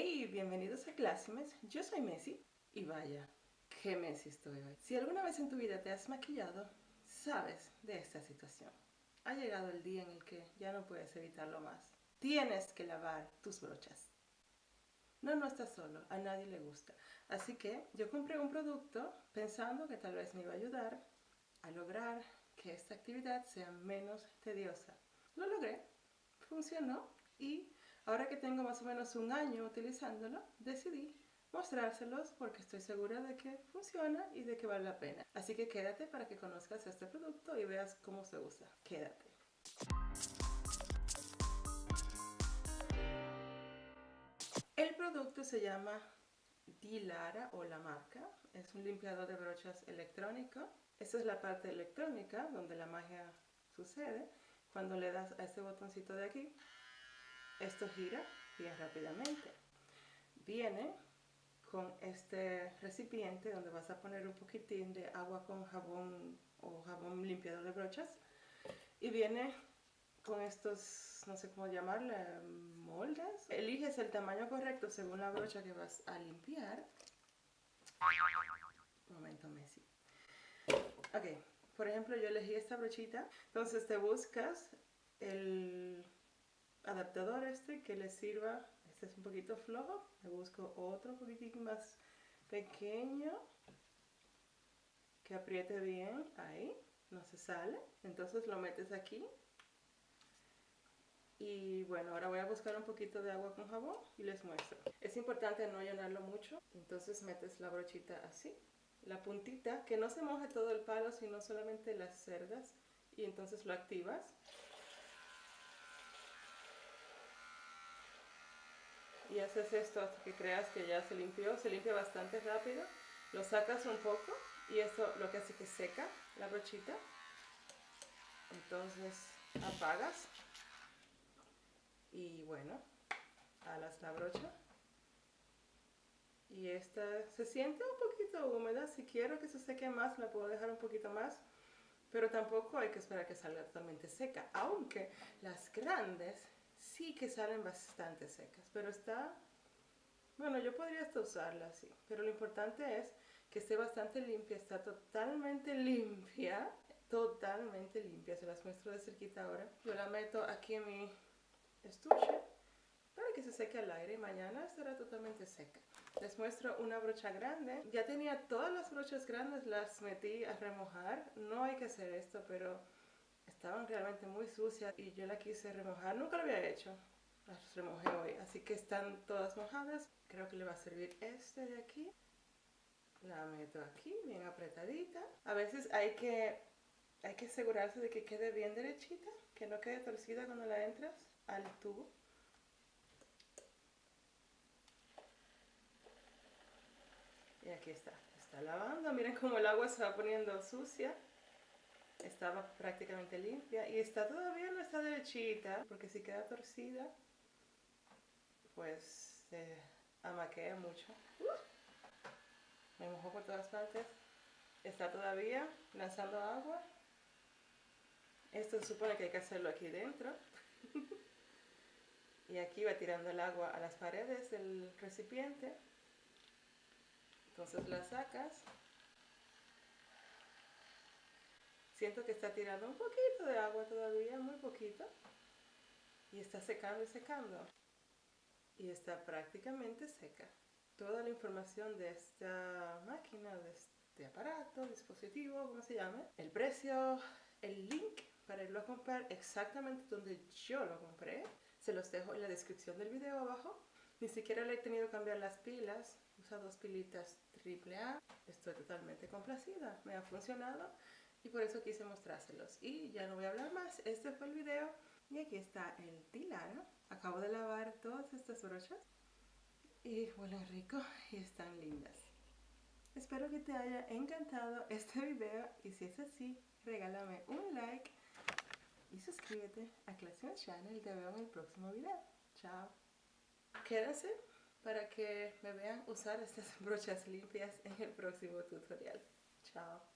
y bienvenidos a Classimes. Yo soy Messi y vaya, qué Messi estoy hoy. Si alguna vez en tu vida te has maquillado, sabes de esta situación. Ha llegado el día en el que ya no puedes evitarlo más. Tienes que lavar tus brochas. No, no estás solo, a nadie le gusta. Así que yo compré un producto pensando que tal vez me iba a ayudar a lograr que esta actividad sea menos tediosa. Lo logré, funcionó y ahora que tengo más o menos un año utilizándolo, decidí mostrárselos porque estoy segura de que funciona y de que vale la pena. Así que quédate para que conozcas este producto y veas cómo se usa. Quédate. El producto se llama Dilara o la marca. Es un limpiador de brochas electrónico. Esta es la parte electrónica donde la magia sucede. Cuando le das a este botoncito de aquí, esto gira bien rápidamente. Viene con este recipiente donde vas a poner un poquitín de agua con jabón o jabón limpiador de brochas y viene con estos, no sé cómo llamarle, moldes. Eliges el tamaño correcto según la brocha que vas a limpiar. Un momento, Messi. Ok, por ejemplo, yo elegí esta brochita. Entonces te buscas el adaptador este que le sirva. Este es un poquito flojo. Me busco otro poquitín más pequeño. Que apriete bien. Ahí. No se sale. Entonces lo metes aquí. Y bueno, ahora voy a buscar un poquito de agua con jabón y les muestro. Es importante no llenarlo mucho. Entonces metes la brochita así. La puntita, que no se moje todo el palo, sino solamente las cerdas. Y entonces lo activas. Y haces esto hasta que creas que ya se limpió, se limpia bastante rápido, lo sacas un poco y esto lo que hace que seca la brochita, entonces apagas y bueno, alas la brocha. Y esta se siente un poquito húmeda, si quiero que se seque más la puedo dejar un poquito más, pero tampoco hay que esperar que salga totalmente seca, aunque las grandes sí que salen bastante secas, pero está... Bueno, yo podría hasta usarla así, pero lo importante es que esté bastante limpia, está totalmente limpia, totalmente limpia, se las muestro de cerquita ahora. Yo la meto aquí en mi estuche para que se seque al aire y mañana estará totalmente seca. Les muestro una brocha grande, ya tenía todas las brochas grandes, las metí a remojar, no hay que hacer esto, pero estaban realmente muy sucias y yo la quise remojar, nunca lo había hecho, las remojé hoy, así que están todas mojadas, creo que le va a servir este de aquí, la meto aquí bien apretadita, a veces hay que, hay que asegurarse de que quede bien derechita, que no quede torcida cuando la entras al tubo. Y aquí está, está lavando, miren cómo el agua se va poniendo sucia estaba prácticamente limpia y está todavía no está derechita porque si queda torcida pues se amaquea mucho. Me mojó por todas partes. Está todavía lanzando agua. Esto supone que hay que hacerlo aquí dentro. Y aquí va tirando el agua a las paredes del recipiente. Entonces la sacas Siento que está tirando un poquito de agua todavía, muy poquito. Y está secando y secando. Y está prácticamente seca. Toda la información de esta máquina, de este aparato, dispositivo, como se llame. El precio, el link para irlo a comprar exactamente donde yo lo compré. Se los dejo en la descripción del video abajo. Ni siquiera le he tenido que cambiar las pilas. Usa dos pilitas AAA. Estoy totalmente complacida. Me ha funcionado y por eso quise mostrárselos. Y ya no voy a hablar más, este fue el video y aquí está el Tilara. Acabo de lavar todas estas brochas y huelen rico y están lindas. Espero que te haya encantado este video y si es así, regálame un like y suscríbete a Classroom Channel te veo en el próximo video. Chao. Quédense para que me vean usar estas brochas limpias en el próximo tutorial. Chao.